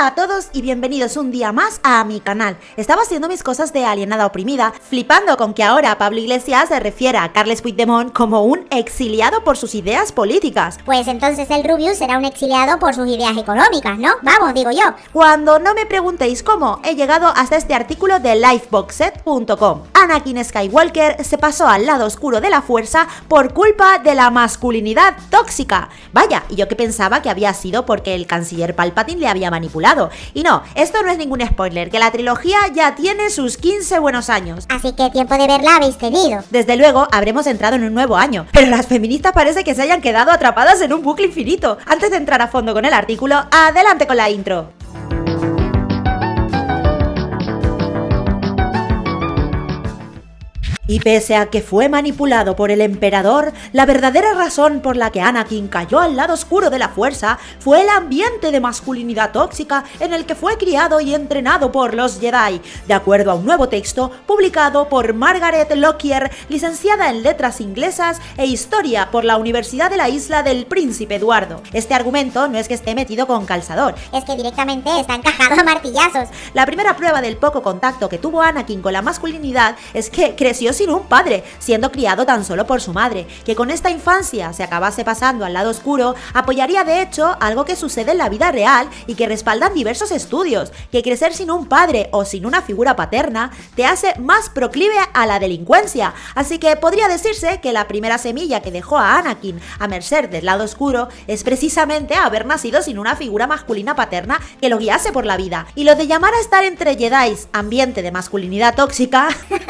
Hola a todos y bienvenidos un día más a mi canal. Estaba haciendo mis cosas de alienada oprimida, flipando con que ahora Pablo Iglesias se refiere a Carles Puigdemont como un exiliado por sus ideas políticas. Pues entonces el Rubius será un exiliado por sus ideas económicas, ¿no? Vamos, digo yo. Cuando no me preguntéis cómo, he llegado hasta este artículo de lifeboxset.com. Anakin Skywalker se pasó al lado oscuro de la fuerza por culpa de la masculinidad tóxica. Vaya, y yo que pensaba que había sido porque el canciller Palpatine le había manipulado y no, esto no es ningún spoiler, que la trilogía ya tiene sus 15 buenos años. Así que tiempo de verla habéis tenido. Desde luego, habremos entrado en un nuevo año, pero las feministas parece que se hayan quedado atrapadas en un bucle infinito. Antes de entrar a fondo con el artículo, adelante con la intro. Y pese a que fue manipulado por el emperador, la verdadera razón por la que Anakin cayó al lado oscuro de la fuerza fue el ambiente de masculinidad tóxica en el que fue criado y entrenado por los Jedi, de acuerdo a un nuevo texto publicado por Margaret Lockyer, licenciada en letras inglesas e historia por la Universidad de la Isla del Príncipe Eduardo. Este argumento no es que esté metido con calzador, es que directamente está encajado a martillazos. La primera prueba del poco contacto que tuvo Anakin con la masculinidad es que creció sin un padre, siendo criado tan solo por su madre, que con esta infancia se acabase pasando al lado oscuro, apoyaría de hecho algo que sucede en la vida real y que respaldan diversos estudios, que crecer sin un padre o sin una figura paterna te hace más proclive a la delincuencia, así que podría decirse que la primera semilla que dejó a Anakin a merced del lado oscuro es precisamente haber nacido sin una figura masculina paterna que lo guiase por la vida. Y lo de llamar a estar entre Jedi, ambiente de masculinidad tóxica...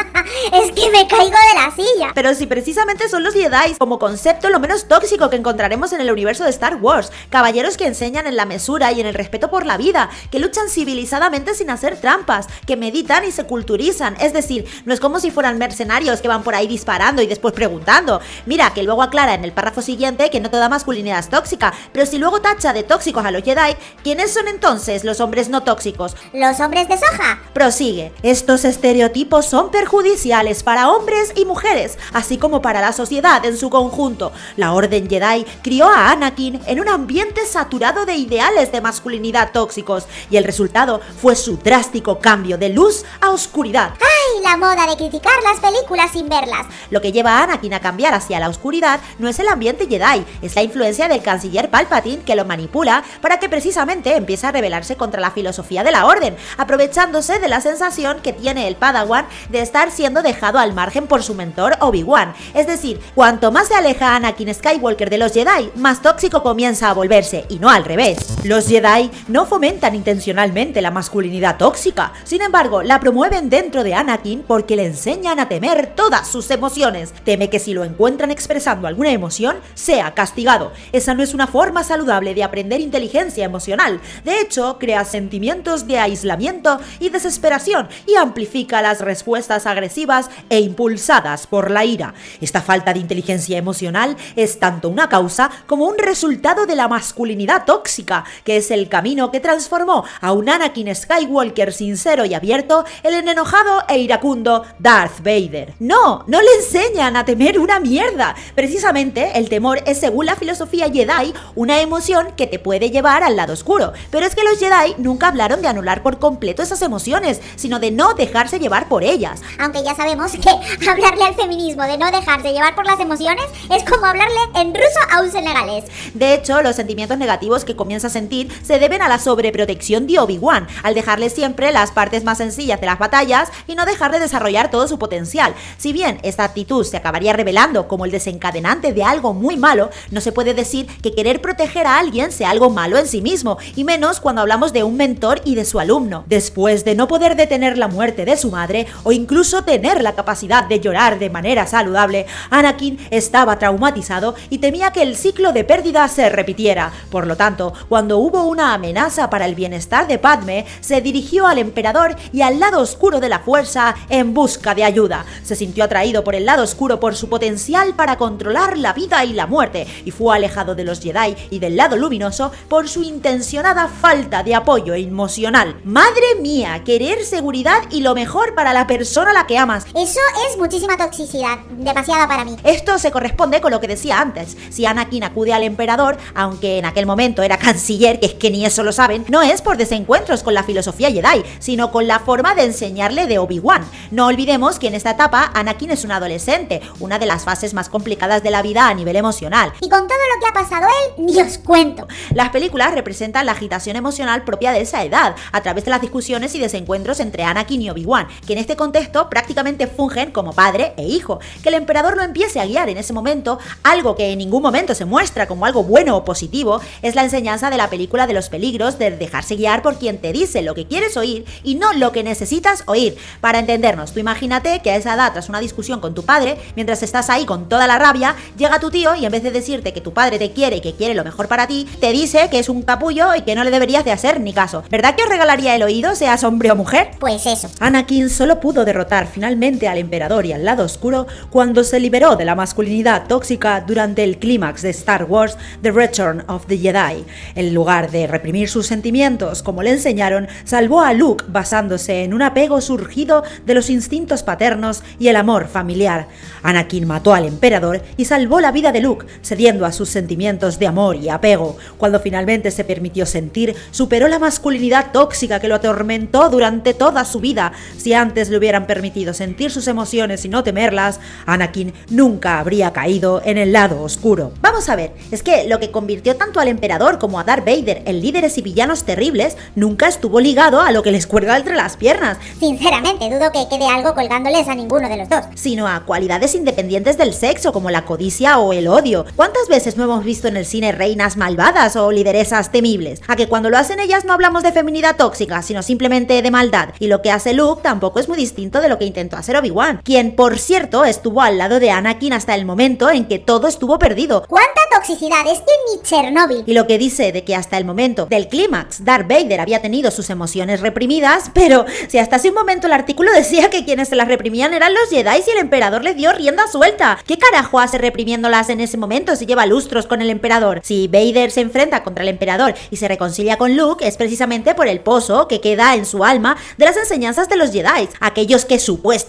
es que me caigo de la silla. Pero si precisamente son los Jedi como concepto lo menos tóxico que encontraremos en el universo de Star Wars, caballeros que enseñan en la mesura y en el respeto por la vida, que luchan civilizadamente sin hacer trampas, que meditan y se culturizan, es decir, no es como si fueran mercenarios que van por ahí disparando y después preguntando. Mira, que luego aclara en el párrafo siguiente que no toda masculinidad es tóxica, pero si luego tacha de tóxicos a los Jedi, ¿quiénes son entonces los hombres no tóxicos? Los hombres de soja. Prosigue. Estos estereotipos son perjudiciales para hombres y mujeres, así como para la sociedad en su conjunto. La Orden Jedi crió a Anakin en un ambiente saturado de ideales de masculinidad tóxicos, y el resultado fue su drástico cambio de luz a oscuridad. ¡Ay, la moda de criticar las películas sin verlas! Lo que lleva a Anakin a cambiar hacia la oscuridad no es el ambiente Jedi, es la influencia del canciller Palpatine que lo manipula para que precisamente empiece a rebelarse contra la filosofía de la Orden, aprovechándose de la sensación que tiene el Padawan de estar siendo dejado al margen por su mentor Obi-Wan. Es decir, cuanto más se aleja Anakin Skywalker de los Jedi, más tóxico comienza a volverse, y no al revés. Los Jedi no fomentan intencionalmente la masculinidad tóxica, sin embargo, la promueven dentro de Anakin porque le enseñan a temer todas sus emociones. Teme que si lo encuentran expresando alguna emoción, sea castigado. Esa no es una forma saludable de aprender inteligencia emocional. De hecho, crea sentimientos de aislamiento y desesperación y amplifica las respuestas agresivas e impulsadas por la ira. Esta falta de inteligencia emocional es tanto una causa como un resultado de la masculinidad tóxica, que es el camino que transformó a un Anakin Skywalker sincero y abierto en el enojado e iracundo Darth Vader. No, no le enseñan a temer una mierda. Precisamente, el temor es, según la filosofía Jedi, una emoción que te puede llevar al lado oscuro. Pero es que los Jedi nunca hablaron de anular por completo esas emociones, sino de no dejarse llevar por ellas. Aunque ya sabemos que hablarle al feminismo de no dejarse llevar por las emociones es como hablarle en ruso a un senegalés. De hecho, los sentimientos negativos que comienza a sentir se deben a la sobreprotección de Obi-Wan, al dejarle siempre las partes más sencillas de las batallas y no dejar de desarrollar todo su potencial. Si bien esta actitud se acabaría revelando como el desencadenante de algo muy malo, no se puede decir que querer proteger a alguien sea algo malo en sí mismo, y menos cuando hablamos de un mentor y de su alumno. Después de no poder detener la muerte de su madre o incluso tener la capacidad de llorar de manera saludable, Anakin estaba traumatizado y temía que el ciclo de pérdida se repitiera. Por lo tanto, cuando hubo una amenaza para el bienestar de Padme, se dirigió al emperador y al lado oscuro de la fuerza en busca de ayuda. Se sintió atraído por el lado oscuro por su potencial para controlar la vida y la muerte, y fue alejado de los Jedi y del lado luminoso por su intencionada falta de apoyo emocional. Madre mía, querer seguridad y lo mejor para la persona a la que ama más. Eso es muchísima toxicidad, demasiada para mí. Esto se corresponde con lo que decía antes. Si Anakin acude al emperador, aunque en aquel momento era canciller, que es que ni eso lo saben, no es por desencuentros con la filosofía Jedi, sino con la forma de enseñarle de Obi-Wan. No olvidemos que en esta etapa Anakin es un adolescente, una de las fases más complicadas de la vida a nivel emocional. Y con todo lo que ha pasado él, ni os cuento. Las películas representan la agitación emocional propia de esa edad, a través de las discusiones y desencuentros entre Anakin y Obi-Wan, que en este contexto prácticamente fungen como padre e hijo. Que el emperador lo empiece a guiar en ese momento, algo que en ningún momento se muestra como algo bueno o positivo, es la enseñanza de la película de los peligros de dejarse guiar por quien te dice lo que quieres oír y no lo que necesitas oír. Para entendernos, tú imagínate que a esa edad, tras una discusión con tu padre, mientras estás ahí con toda la rabia, llega tu tío y en vez de decirte que tu padre te quiere y que quiere lo mejor para ti, te dice que es un capullo y que no le deberías de hacer ni caso. ¿Verdad que os regalaría el oído, seas hombre o mujer? Pues eso. Anakin solo pudo derrotar finalmente al emperador y al lado oscuro cuando se liberó de la masculinidad tóxica durante el clímax de Star Wars The Return of the Jedi. En lugar de reprimir sus sentimientos como le enseñaron, salvó a Luke basándose en un apego surgido de los instintos paternos y el amor familiar. Anakin mató al emperador y salvó la vida de Luke, cediendo a sus sentimientos de amor y apego. Cuando finalmente se permitió sentir, superó la masculinidad tóxica que lo atormentó durante toda su vida. Si antes le hubieran permitido sentir sus emociones y no temerlas, Anakin nunca habría caído en el lado oscuro. Vamos a ver, es que lo que convirtió tanto al emperador como a Darth Vader en líderes y villanos terribles nunca estuvo ligado a lo que les cuelga entre las piernas, Sinceramente, dudo que quede algo colgándoles a ninguno de los dos. sino a cualidades independientes del sexo como la codicia o el odio. ¿Cuántas veces no hemos visto en el cine reinas malvadas o lideresas temibles? A que cuando lo hacen ellas no hablamos de feminidad tóxica, sino simplemente de maldad. Y lo que hace Luke tampoco es muy distinto de lo que intentó hacer Obi-Wan, quien por cierto estuvo al lado de Anakin hasta el momento en que todo estuvo perdido. ¿Cuánta toxicidad? Es que ni Chernobyl. Y lo que dice de que hasta el momento del clímax Darth Vader había tenido sus emociones reprimidas, pero si hasta hace un momento el artículo decía que quienes se las reprimían eran los Jedi y el emperador le dio rienda suelta. ¿Qué carajo hace reprimiéndolas en ese momento si lleva lustros con el emperador? Si Vader se enfrenta contra el emperador y se reconcilia con Luke es precisamente por el pozo que queda en su alma de las enseñanzas de los Jedi, aquellos que supuestamente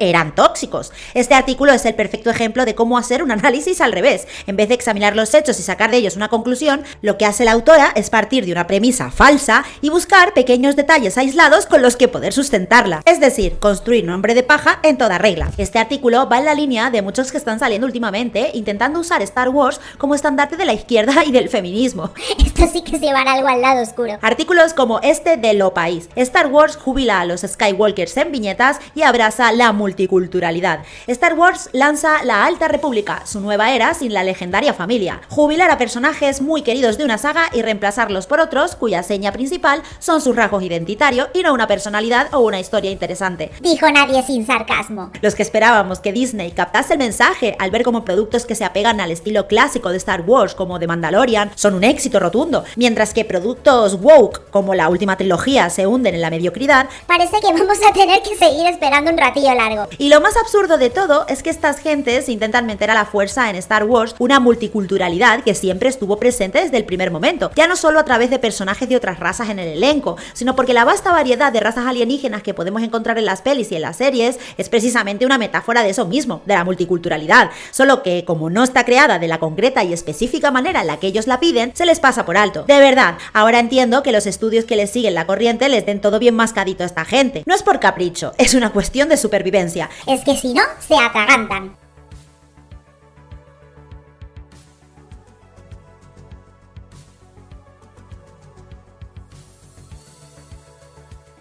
eran tóxicos. Este artículo es el perfecto ejemplo de cómo hacer un análisis al revés. En vez de examinar los hechos y sacar de ellos una conclusión, lo que hace la autora es partir de una premisa falsa y buscar pequeños detalles aislados con los que poder sustentarla. Es decir, construir un hombre de paja en toda regla. Este artículo va en la línea de muchos que están saliendo últimamente intentando usar Star Wars como estandarte de la izquierda y del feminismo. Esto sí que es llevar algo al lado oscuro. Artículos como este de Lo País. Star Wars jubila a los Skywalkers en viñetas y abraza la multiculturalidad. Star Wars lanza la Alta República, su nueva era sin la legendaria familia. Jubilar a personajes muy queridos de una saga y reemplazarlos por otros cuya seña principal son sus rasgos identitarios y no una personalidad o una historia interesante. Dijo nadie sin sarcasmo. Los que esperábamos que Disney captase el mensaje al ver como productos que se apegan al estilo clásico de Star Wars como The Mandalorian son un éxito rotundo, mientras que productos woke como la última trilogía se hunden en la mediocridad, Parece que vamos a tener que seguir esperando ratillo largo. y lo más absurdo de todo es que estas gentes intentan meter a la fuerza en Star Wars una multiculturalidad que siempre estuvo presente desde el primer momento, ya no solo a través de personajes de otras razas en el elenco, sino porque la vasta variedad de razas alienígenas que podemos encontrar en las pelis y en las series es precisamente una metáfora de eso mismo, de la multiculturalidad, solo que como no está creada de la concreta y específica manera en la que ellos la piden, se les pasa por alto. De verdad, ahora entiendo que los estudios que les siguen la corriente les den todo bien mascadito a esta gente. No es por capricho, es una cuestión de supervivencia. Es que si no, se atragantan.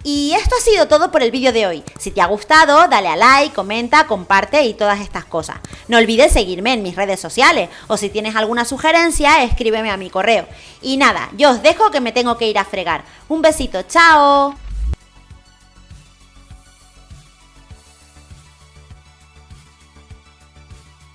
Y esto ha sido todo por el vídeo de hoy. Si te ha gustado, dale a like, comenta, comparte y todas estas cosas. No olvides seguirme en mis redes sociales o si tienes alguna sugerencia, escríbeme a mi correo. Y nada, yo os dejo que me tengo que ir a fregar. Un besito, chao.